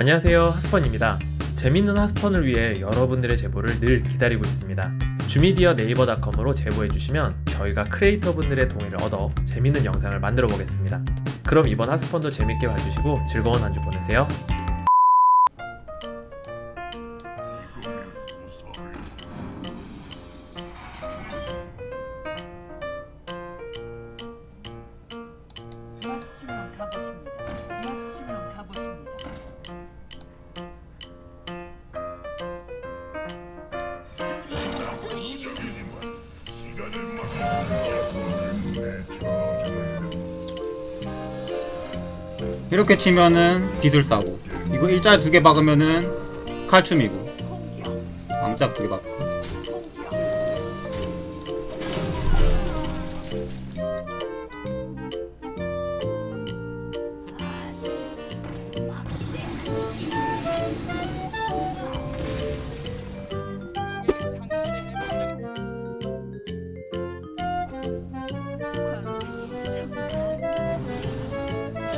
안녕하세요 하스펀입니다. 재밌는 하스펀을 위해 여러분들의 제보를 늘 기다리고 있습니다. 주미디어 네이버닷컴으로 제보해주시면 저희가 크리에이터 분들의 동의를 얻어 재밌는 영상을 만들어 보겠습니다. 그럼 이번 하스펀도 재밌게 봐주시고 즐거운 한 주 보내세요 이렇게 치면은 비술사고 이거 일자 두개 박으면은 칼춤이고 암짝 두개 박고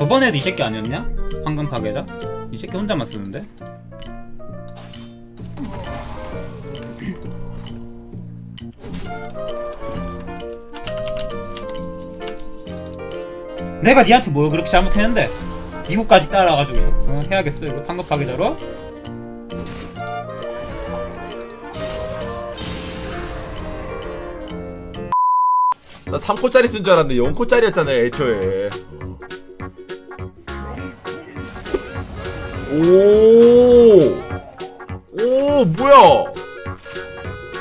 저번에도 이 새끼 아니었냐? 황금 파괴자? 이 새끼 혼자만 쓰는데? 내가 니한테 뭘 그렇게 잘못했는데 미국까지 따라가지고 어, 해야겠어 이거 황금 파괴자로? 나 3코짜리 쓴 줄 알았는데 0코짜리였잖아요 애초에 오, 오 뭐야?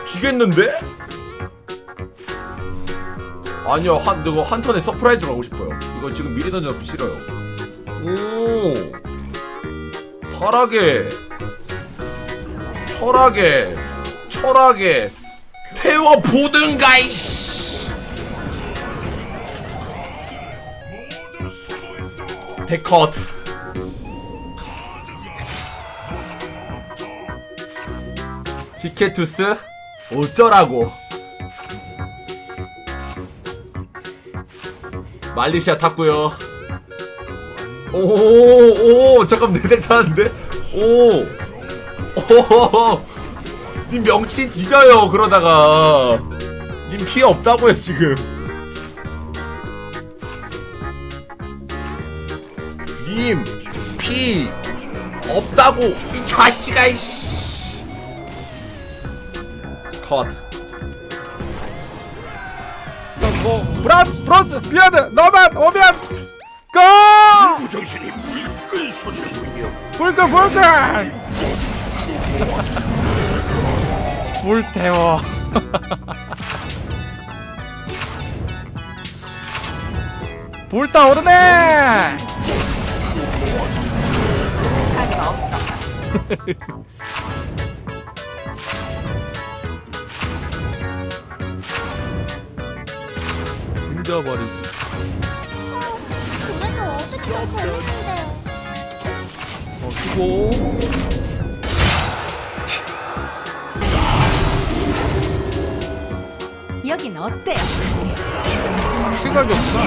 지겠는데? 아니요 한 이거 한 턴에 surprise로 하고 싶어요. 이거 지금 미리 던져서 싫어요. 오! 타락에 철학에 철학에 태워 보든가 이씨! 데컷 디케투스? 어쩌라고? 말리시아 탔고요. 오오 잠깐 내덱 타는데? 오오님 명치 뒤져요 그러다가. 님 피해 없다고요 지금. 님 피 없다고 이 자식아 이씨 컷. 뭐 브란 브론즈 비어드 너만 오면 go! 정신이 불끈 솟는군요. 불끈 불끈 불태워. 불타오르네 없어. 힘져버리 그래도 어떻게 재밌는데 어 수고 여긴 어때요? 생각이 없어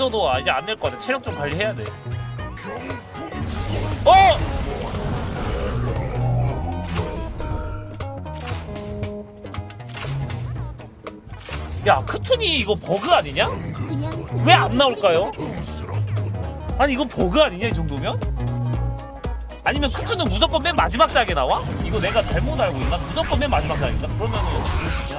있어도 이제 안될것 같아. 체력 좀 관리해야 돼. 어! 야 크툰이 이거 버그 아니냐? 왜 안 나올까요? 아니 이거 버그 아니냐 이 정도면? 아니면 크툰은 무조건 맨 마지막 장에 나와? 이거 내가 잘못 알고 있나? 무조건 맨 마지막 장인가? 그러면은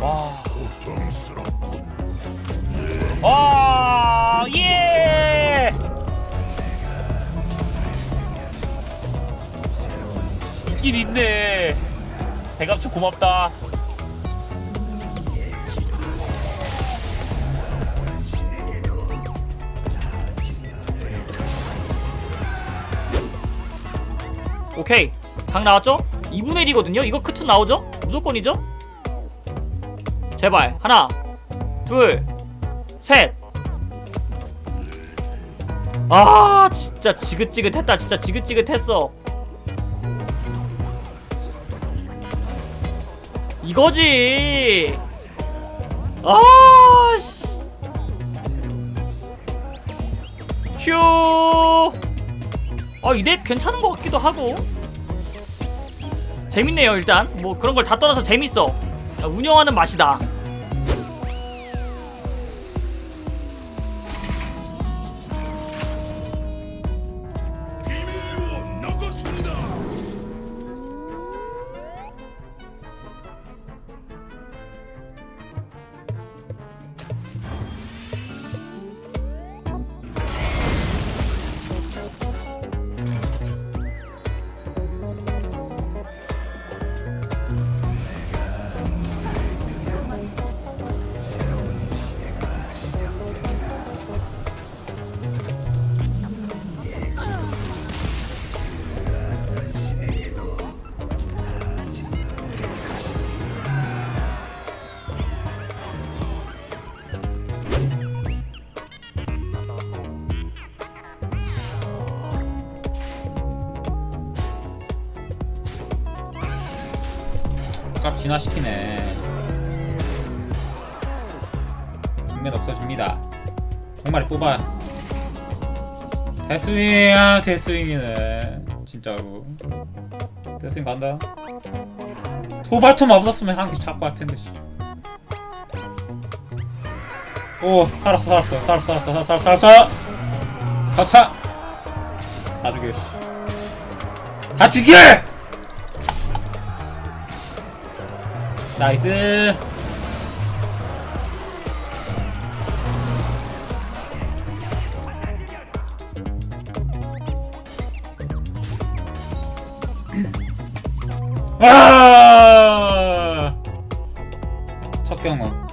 와. 와, 예! 있긴 있네. 대감축 고맙다. 오케이 각 나왔죠? 2분의 1이거든요 이거 크트 나오죠? 무조건이죠? 제발 하나 둘셋아 아, 진짜 지긋지긋했다 진짜 지긋지긋했어 이거지 아씨 휴 아, 이 덱 괜찮은 것 같기도 하고. 재밌네요, 일단. 뭐 그런 걸 다 떠나서 재밌어. 아, 운영하는 맛이다. 값 진화시키네. 정면 없어집니다. 정말 뽑아. 대스윙이야 대스윙이네. 진짜로. 대스윙 간다. 소발점 없었으면 한 개 잡고 할 텐데 씨. 오 살았어 살았어 살았어 살았어 살았어 살았어 살았어. 다 죽여 씨. 다 죽여 나이스. 아! 첫 경험.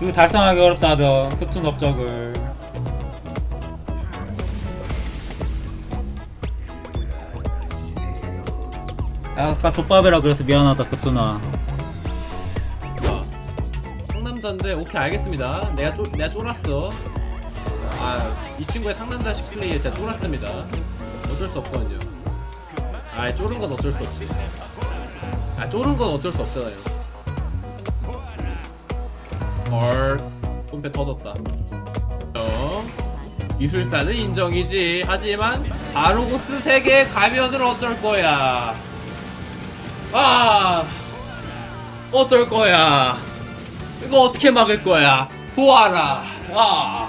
그 달성하기 어렵다던 크툰 업적을 아까 족밥이라 그래서 미안하다 크툰아 상남자인데 오케이 알겠습니다. 내가 쫄 내가 쫄았어. 아 이 친구의 상남자식 플레이에 제가 쫄았습니다. 어쩔 수 없거든요. 아 쫄은 건 어쩔 수 없지. 아 쫄은 건 어쩔 수 없잖아요. 헐 손패 터졌다. 어 기술사는 인정이지. 하지만 아로고스 세계 가면을 어쩔 거야. 아 어쩔 거야. 이거 어떻게 막을 거야? 보아라. 아.